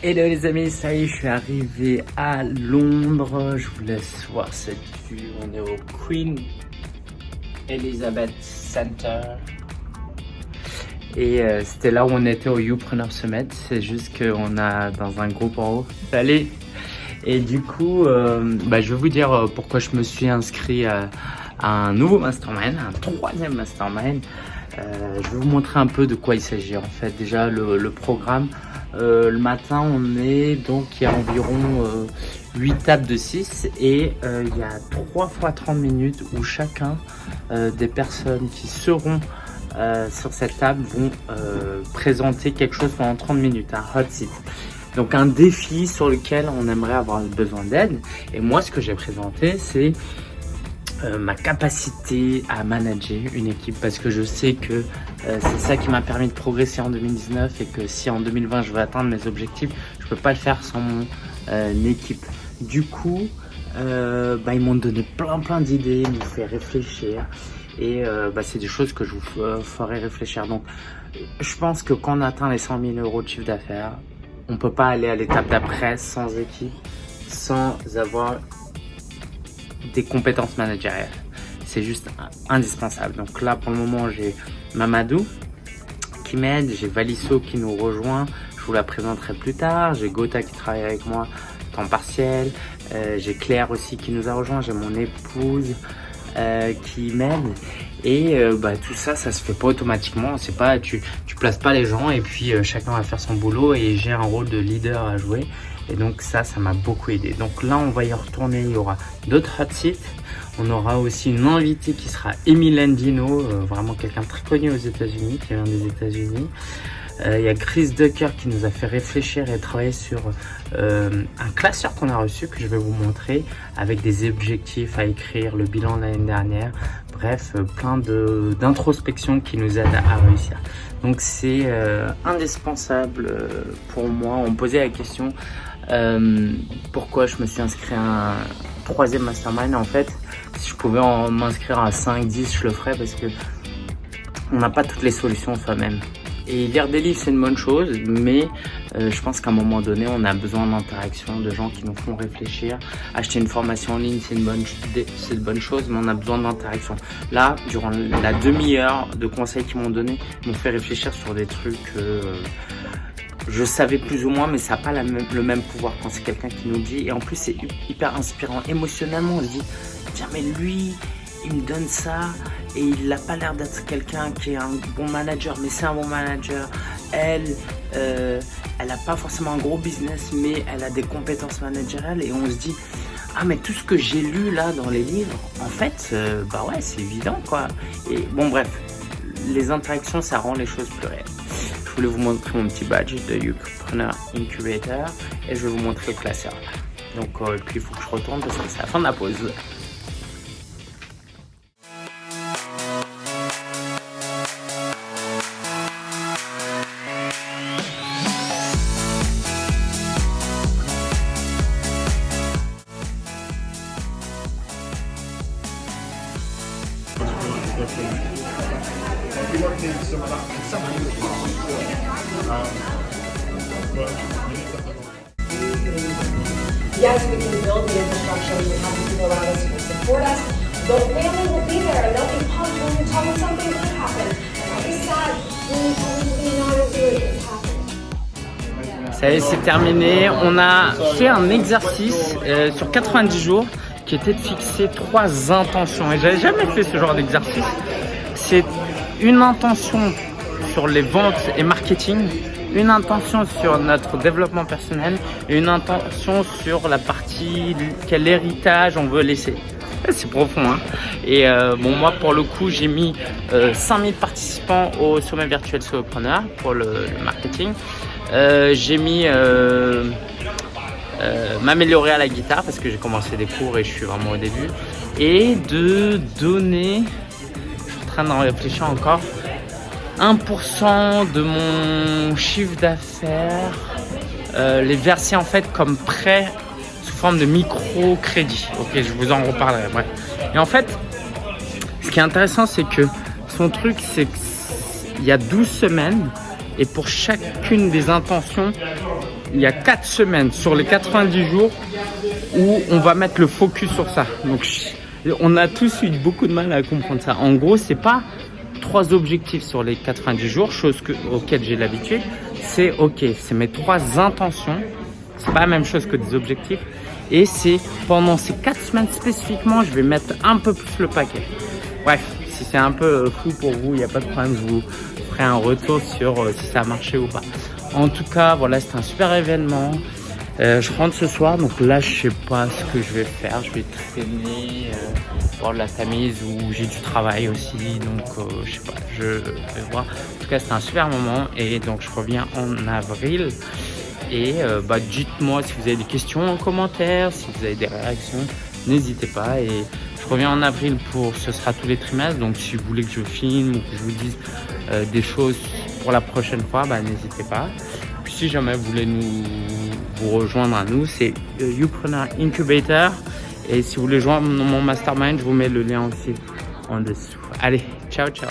Hello les amis, ça y est, je suis arrivé à Londres. Je vous laisse voir cette vue. On est au Queen Elizabeth Center. Et euh, c'était là où on était au Youpreneur Summit. C'est juste qu'on a dans un groupe en haut. Allez Et du coup, euh, bah, je vais vous dire euh, pourquoi je me suis inscrit à, un nouveau mastermind, un troisième mastermind. je vais vous montrer un peu de quoi il s'agit en fait. Déjà le, programme. Le matin, on est donc il y a environ 8 tables de 6 et il y a 3 fois 30 minutes où chacun des personnes qui seront euh, sur cette table vont euh, présenter quelque chose pendant 30 minutes, un hot seat. Donc un défi sur lequel on aimerait avoir besoin d'aide. Et moi, ce que j'ai présenté, c'est euh, ma capacité à manager une équipe parce que je sais que c'est ça qui m'a permis de progresser en 2019 et que si en 2020 je veux atteindre mes objectifs, je peux pas le faire sans mon équipe. Du coup, bah, ils m'ont donné plein plein d'idées, ils m'ont fait réfléchir et euh, bah, c'est des choses que je vous euh, ferai réfléchir. Donc, je pense que quand on atteint les 100 000 euros de chiffre d'affaires, on peut pas aller à l'étape d'après sans équipe, sans avoir des compétences managériales. C'est juste indispensable. Donc là, pour le moment, j'ai Mamadou qui m'aide, j'ai Valisso qui nous rejoint, je vous la présenterai plus tard, j'ai Gotha qui travaille avec moi temps partiel, euh, j'ai Claire aussi qui nous a rejoint, j'ai mon épouse, euh, qui m'aide et euh, bah, tout ça ça se fait pas automatiquement. C'est pas tu tu places pas les gens et puis euh, chacun va faire son boulot et j'ai un rôle de leader à jouer. Et donc ça ça m'a beaucoup aidé. Donc là on va y retourner. Il y aura d'autres hot seats. On aura aussi une invitée qui sera Emile Landino vraiment quelqu'un très connu aux états unis qui vient des états unis il y a Chris Ducker qui nous a fait réfléchir et travailler sur un classeur qu'on a reçu que je vais vous montrer avec des objectifs à écrire, le bilan de l'année dernière, bref, plein d'introspection qui nous aident à réussir. Donc c'est indispensable pour moi. On me posait la question pourquoi je me suis inscrit à un troisième mastermind. En fait, si je pouvais m'inscrire à 5, 10, je le ferais parce que on n'a pas toutes les solutions soi-même. Et lire des livres, c'est une bonne chose, mais euh, je pense qu'à un moment donné, on a besoin d'interaction, de gens qui nous font réfléchir. Acheter une formation en ligne, c'est une, bonne, une bonne chose, mais on a besoin d'interaction. Là, durant la demi-heure de conseils qu'ils m'ont donné, m'ont fait réfléchir sur des trucs... Euh, je savais plus ou moins, mais ça n'a pas le même pouvoir quand c'est quelqu'un qui nous dit. Et en plus, c'est hyper inspirant. Émotionnellement, on se dit, tiens, mais lui, il me donne ça et il n'a pas l'air d'être quelqu'un qui est un bon manager, mais c'est un bon manager. Elle, euh, elle n'a pas forcément un gros business, mais elle a des compétences managériales et on se dit, ah mais tout ce que j'ai lu là dans les livres, en fait, euh, bah ouais, c'est évident quoi. Et bon bref, les interactions, ça rend les choses plus réelles. Je voulais vous montrer mon petit badge de Youpreneur Incubator et je vais vous montrer le classeur. Donc, euh, puis il faut que je retourne parce que c'est la fin de la pause. Yes, we can build the infrastructure, we have people around us who can support us, but family will be there and they'll be pumped when you tell them something good happened. I'll be sad when you tell me something not good has happened. Ça y est, c'est terminé. On a fait un exercice euh, sur 90 jours qui était de fixer trois intentions. Et j'avais jamais fait ce genre d'exercice. C'est une intention sur les ventes et marketing, une intention sur notre développement personnel et une intention sur la partie quel héritage on veut laisser. C'est profond. Hein et euh, bon, moi, pour le coup, j'ai mis euh, 5000 participants au sommet virtuel Solopreneur pour le, marketing. Euh, j'ai mis euh, m'améliorer à la guitare parce que j'ai commencé des cours et je suis vraiment au début. Et de donner, je suis en train d'en réfléchir encore, 1% de mon chiffre d'affaires, euh, les verser en fait comme prêt sous forme de microcrédit. Ok, je vous en reparlerai. Bref. Et en fait, ce qui est intéressant, c'est que son truc, c'est qu'il y a 12 semaines et pour chacune des intentions, il y a 4 semaines sur les 90 jours où on va mettre le focus sur ça. Donc, on a tous eu beaucoup de mal à comprendre ça. En gros, c'est pas trois objectifs sur les 90 jours, chose que, auxquelles j'ai l'habitude. C'est ok, c'est mes trois intentions. C'est pas la même chose que des objectifs. Et c'est pendant ces quatre semaines spécifiquement, je vais mettre un peu plus le paquet. Bref, si c'est un peu fou pour vous, il n'y a pas de problème, je vous ferai un retour sur euh, si ça a marché ou pas. En tout cas, voilà, c'est un super événement. Euh, je rentre ce soir, donc là, je sais pas ce que je vais faire. Je vais traîner, euh, voir de la tamise ou j'ai du travail aussi. Donc, euh, je sais pas, je vais voir. En tout cas, c'est un super moment et donc je reviens en avril. Et euh, bah, dites-moi si vous avez des questions en commentaire, si vous avez des réactions, n'hésitez pas. Et je reviens en avril pour, ce sera tous les trimestres. Donc, si vous voulez que je filme ou que je vous dise des choses pour la prochaine fois, bah, n'hésitez pas. Puis si jamais vous voulez nous vous rejoindre à nous, c'est Youpreneur Incubator. Et si vous voulez joindre mon mastermind, je vous mets le lien aussi en dessous. Allez, ciao, ciao